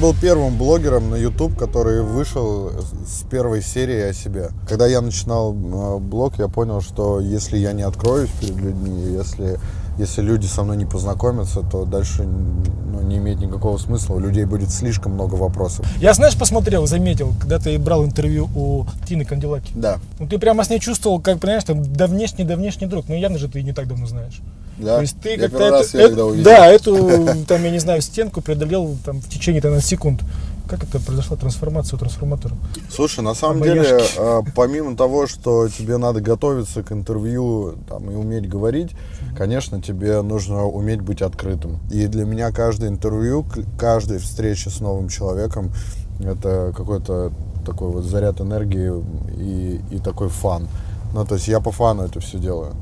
Был первым блогером на YouTube, который вышел с первой серии о себе. Когда я начинал э, блог, я понял, что если я не откроюсь перед людьми, если, если люди со мной не познакомятся, то дальше ну, не имеет никакого смысла. У людей будет слишком много вопросов. Я, знаешь, посмотрел, заметил, когда ты брал интервью у Тины Канделаки. Да. Ну, ты прямо с ней чувствовал, как, понимаешь, там, давнешний, давнешний друг. Ну, явно же ты не так давно знаешь. Да? То есть ты как-то это- это- да, эту, там, я не знаю, стенку преодолел там, в течение там, секунд. Как это произошла трансформация у трансформатора? Слушай, на самом Обаяшки. деле, э, помимо того, что тебе надо готовиться к интервью там, и уметь говорить, конечно, тебе нужно уметь быть открытым. И для меня каждое интервью, каждая встреча с новым человеком, это какой-то такой вот заряд энергии и, и такой фан. Ну, то есть я по фану это все делаю.